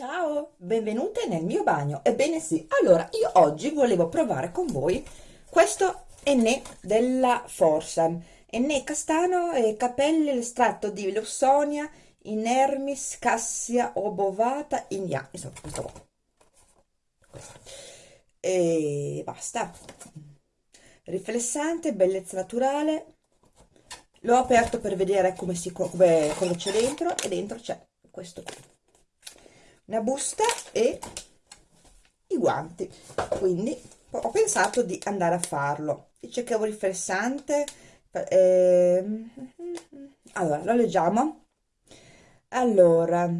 Ciao, benvenute nel mio bagno. Ebbene sì, allora io oggi volevo provare con voi questo Enné della Forsam. Enné castano e capelli, l'estratto di Lawsonia, inermis, cassia obovata, indiana. Insomma, questo qua. E basta. Riflessante, bellezza naturale. L'ho aperto per vedere come si, come, cosa c'è dentro e dentro c'è questo qui una busta e i guanti. Quindi ho pensato di andare a farlo. Dice che è un riflessante eh, allora lo leggiamo. Allora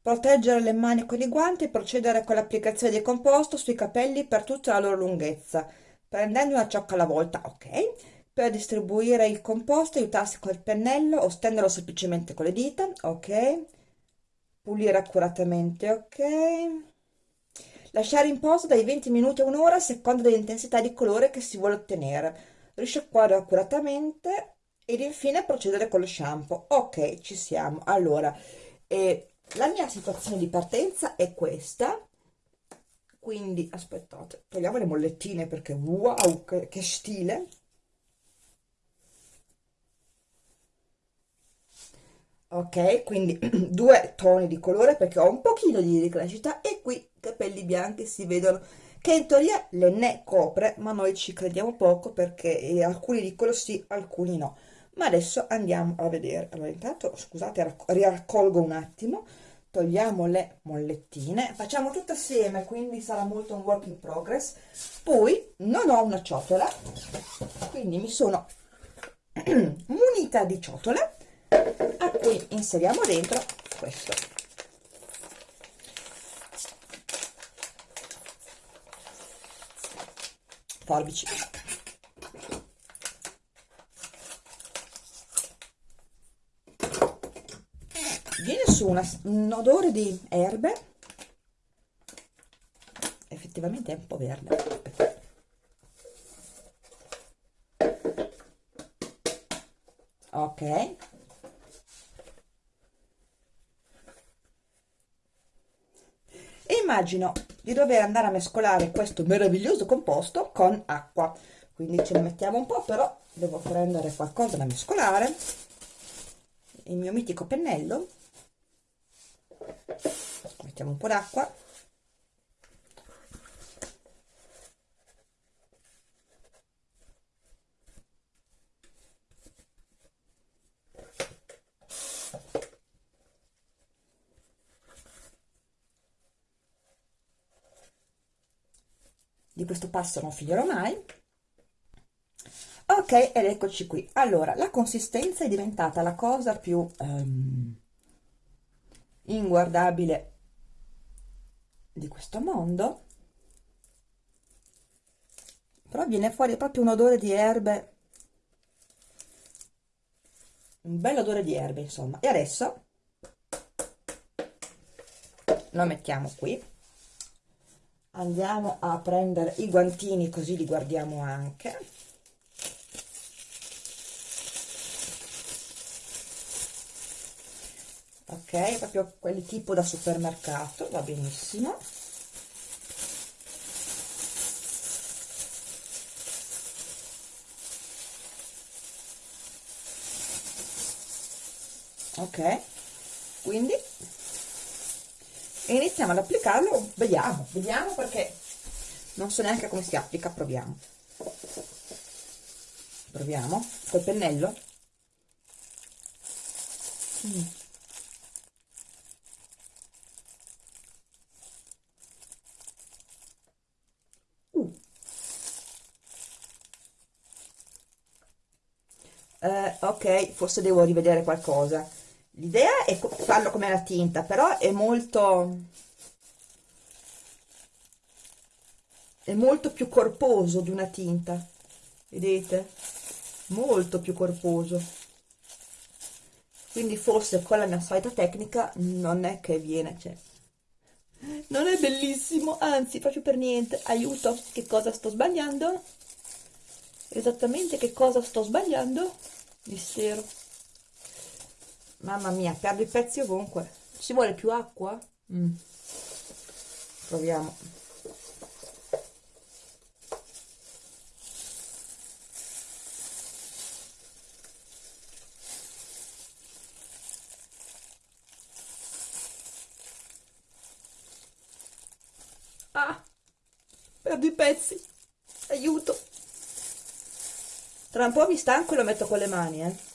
proteggere le mani con i guanti e procedere con l'applicazione di composto sui capelli per tutta la loro lunghezza prendendo una ciocca alla volta ok? Per distribuire il composto aiutarsi col pennello o stenderlo semplicemente con le dita ok pulire accuratamente ok? Lasciare in posto dai 20 minuti a un'ora a seconda dell'intensità di colore che si vuole ottenere. Risciacquare accuratamente ed infine procedere con lo shampoo. Ok ci siamo. Allora eh, la mia situazione di partenza è questa. Quindi aspettate togliamo le mollettine perché wow che, che stile ok quindi due toni di colore perché ho un pochino di ricrescita e qui capelli bianchi si vedono che in teoria le ne copre ma noi ci crediamo poco perché eh, alcuni dicono sì alcuni no. Ma adesso andiamo a vedere. Allora intanto scusate raccolgo un attimo. Togliamo le mollettine. Facciamo tutto assieme quindi sarà molto un work in progress. Poi non ho una ciotola quindi mi sono munita di ciotole cui inseriamo dentro questo. Forbici. Viene su una, un odore di erbe. Effettivamente è un po' verde. Ok immagino di dover andare a mescolare questo meraviglioso composto con acqua. Quindi ce ne mettiamo un po' però devo prendere qualcosa da mescolare. Il mio mitico pennello. Mettiamo un po' d'acqua di questo passo non finirò mai. Ok ed eccoci qui. Allora la consistenza è diventata la cosa più um, inguardabile di questo mondo. Però viene fuori proprio un odore di erbe. Un bel odore di erbe insomma. E adesso lo mettiamo qui andiamo a prendere i guantini così li guardiamo anche. Ok proprio quelli tipo da supermercato va benissimo. Ok quindi e iniziamo ad applicarlo vediamo vediamo perché non so neanche come si applica proviamo proviamo col pennello mm. uh. eh, ok forse devo rivedere qualcosa l'idea è farlo come la tinta però è molto è molto più corposo di una tinta vedete? Molto più corposo. Quindi forse con la mia solita tecnica non è che viene cioè, non è bellissimo anzi proprio per niente. Aiuto che cosa sto sbagliando? Esattamente che cosa sto sbagliando? Mistero Mamma mia, perdo i pezzi ovunque. Ci vuole più acqua? mm. proviamo ah perdo i pezzi aiuto tra un po' mi stanco e lo metto con le mani eh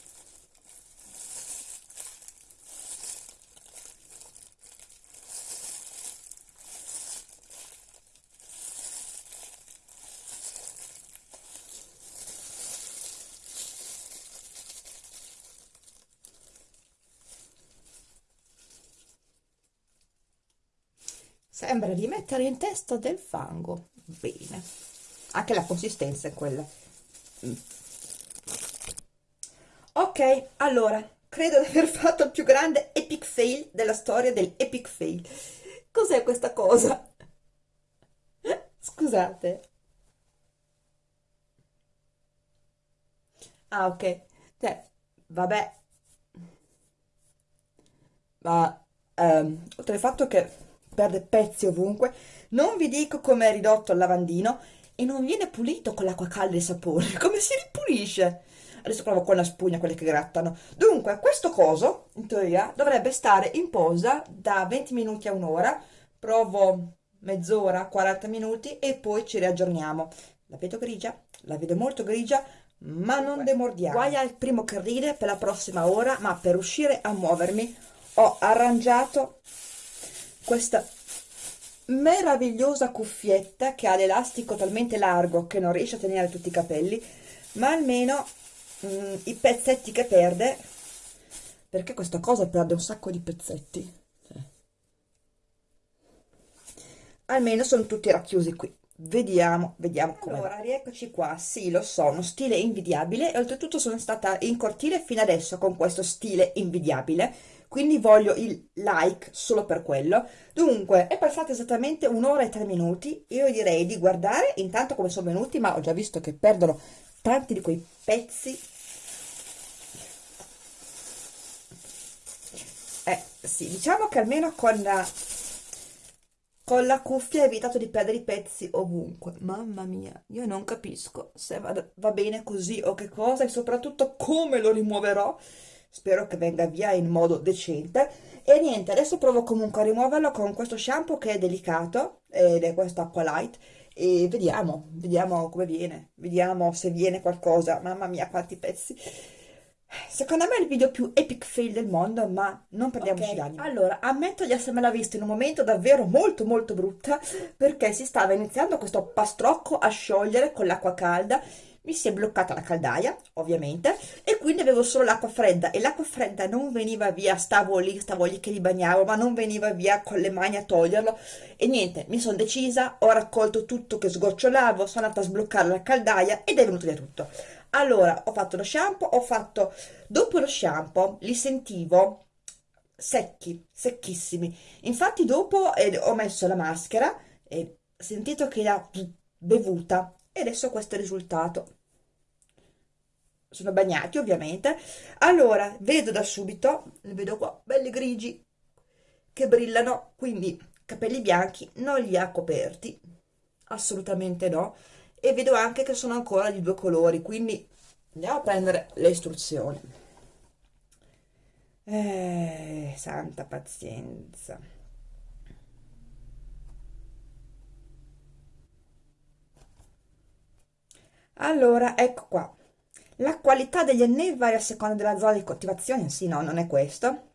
Sembra di mettere in testa del fango. Bene. Anche la consistenza è quella. Mm. Ok, allora, credo di aver fatto il più grande epic fail della storia del epic fail. Cos'è questa cosa? Scusate. Ah, ok. Cioè, vabbè. Ma, um, oltre al fatto che perde pezzi ovunque, non vi dico come è ridotto il lavandino e non viene pulito con l'acqua calda e i sapori, come si ripulisce? Adesso provo con la spugna, quelle che grattano. Dunque, questo coso, in teoria, dovrebbe stare in posa da 20 minuti a un'ora. Provo mezz'ora, 40 minuti e poi ci riaggiorniamo. La vedo grigia? La vedo molto grigia, ma non demordiamo. Guai al primo che ride per la prossima ora, ma per riuscire a muovermi ho arrangiato questa meravigliosa cuffietta che ha l'elastico talmente largo che non riesce a tenere tutti i capelli ma almeno mh, mm, i pezzetti che perde perché questa cosa perde un sacco di pezzetti. Almeno sono tutti racchiusi qui. Vediamo vediamo come allora rieccoci qua. Sì lo so uno stile invidiabile. E oltretutto sono stata in cortile fino adesso con questo stile invidiabile quindi voglio il like solo per quello. Dunque, è passata esattamente un'ora e tre minuti, io direi di guardare intanto come sono venuti, ma ho già visto che perdono tanti di quei pezzi. Eh, sì, diciamo che almeno con la, con la cuffia ho evitato di perdere i pezzi ovunque. Mamma mia, io non capisco se va, va bene così o che cosa e soprattutto come lo rimuoverò spero che venga via in modo decente e niente adesso provo comunque a rimuoverlo con questo shampoo che è delicato ed è questo Aqua Light e vediamo, vediamo come viene vediamo se viene qualcosa mamma mia quanti pezzi Secondo me è il video più epic fail del mondo, ma non perdiamoci okay. d'animo. Allora, ammetto di essermela vista in un momento davvero molto molto brutta, perché si stava iniziando questo pastrocco a sciogliere con l'acqua calda mi si è bloccata la caldaia ovviamente e quindi avevo solo l'acqua fredda e l'acqua fredda non veniva via stavo lì stavo lì che li bagnavo ma non veniva via con le mani a toglierlo. E niente mi sono decisa ho raccolto tutto che sgocciolavo sono andata a sbloccare la caldaia ed è venuto via tutto. Allora ho fatto lo shampoo ho fatto dopo lo shampoo li sentivo secchi secchissimi. Infatti dopo eh, ho messo la maschera e sentito che l'ha bevuta e adesso questo è il risultato. Sono bagnati ovviamente. Allora vedo da subito li vedo qua belli grigi che brillano quindi capelli bianchi non li ha coperti. Assolutamente no. E vedo anche che sono ancora di due colori quindi andiamo a prendere le istruzioni. Eh, santa pazienza allora ecco qua. La qualità degli annei varia a seconda della zona di coltivazione. Sì no non è questo.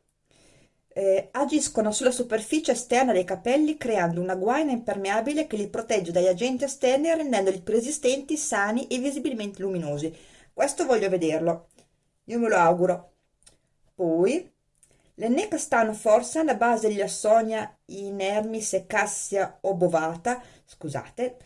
Eh, agiscono sulla superficie esterna dei capelli creando una guaina impermeabile che li protegge dagli agenti esterni rendendoli più resistenti, sani e visibilmente luminosi. Questo voglio vederlo. Io me lo auguro. Poi le castano forse alla base degli assonia inermis e cassia obovata scusate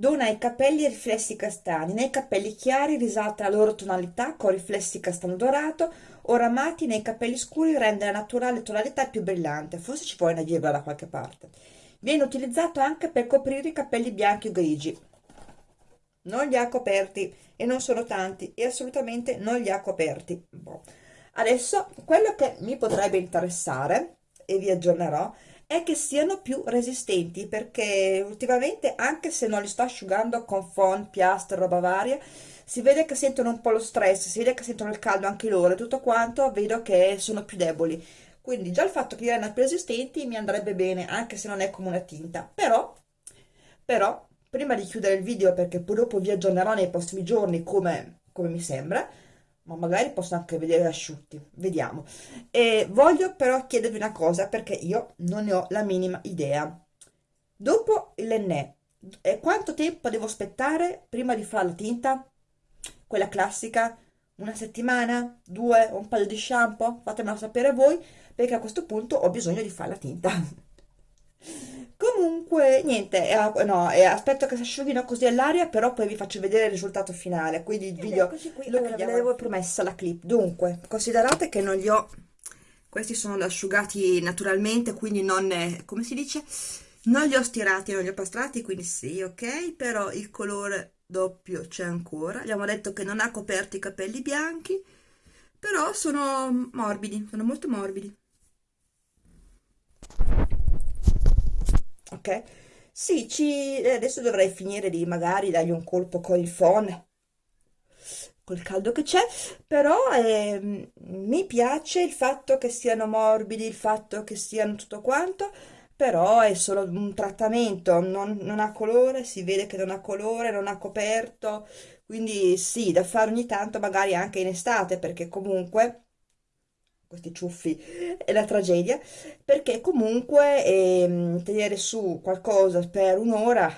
dona ai capelli riflessi castani nei capelli chiari risalta la loro tonalità con riflessi castano dorato oramati nei capelli scuri rende la naturale tonalità più brillante. Forse ci vuole una virgola da qualche parte. Viene utilizzato anche per coprire i capelli bianchi o grigi. Non li ha coperti e non sono tanti e assolutamente non li ha coperti. Boh. adesso quello che mi potrebbe interessare e vi aggiornerò è che siano più resistenti perché ultimamente anche se non li sto asciugando con phon, piastre, roba varia si vede che sentono un po' lo stress, si vede che sentono il caldo anche loro e tutto quanto, vedo che sono più deboli. Quindi già il fatto che erano più resistenti mi andrebbe bene, anche se non è come una tinta. Però, però, prima di chiudere il video, perché poi dopo vi aggiornerò nei prossimi giorni come, come mi sembra, ma magari posso anche vedere asciutti, vediamo. E voglio però chiedervi una cosa, perché io non ne ho la minima idea. Dopo l'ennè, quanto tempo devo aspettare prima di fare la tinta? Quella classica? Una settimana? Due? Un paio di shampoo? Fatemelo sapere voi, perché a questo punto ho bisogno di fare la tinta. Comunque, niente, eh, no, eh, aspetto che si asciughino così all'aria, però poi vi faccio vedere il risultato finale, quindi il video, qui, lo allora, ve l'avevo promessa la clip. Dunque, considerate che non li ho, questi sono asciugati naturalmente, quindi non, come si dice, non li ho stirati, non li ho pastrati, quindi sì, ok, però il colore doppio c'è ancora. Abbiamo detto che non ha coperto i capelli bianchi, però sono morbidi, sono molto morbidi. Ok? Sì, ci, eh, adesso dovrei finire di magari dargli un colpo con il phon, col caldo che c'è, però eh, mi piace il fatto che siano morbidi, il fatto che siano tutto quanto, però è solo un trattamento, non, non ha colore, si vede che non ha colore, non ha coperto, quindi sì, da fare ogni tanto magari anche in estate, perché comunque questi ciuffi è la tragedia, perché comunque ehm, tenere su qualcosa per un'ora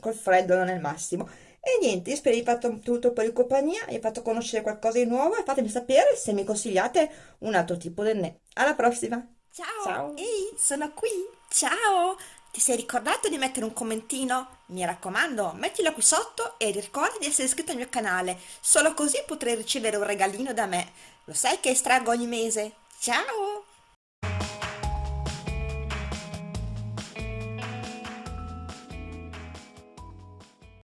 col freddo non è il massimo. E niente, io spero di aver fatto tutto per il compagnia, vi ho fatto conoscere qualcosa di nuovo e fatemi sapere se mi consigliate un altro tipo di ne. Alla prossima! Ciao! Ciao! Ehi, sono qui! Ciao! Ti sei ricordato di mettere un commentino? Mi raccomando, mettilo qui sotto e ricorda di essere iscritto al mio canale, solo così potrai ricevere un regalino da me. Lo sai che estraggo ogni mese? Ciao!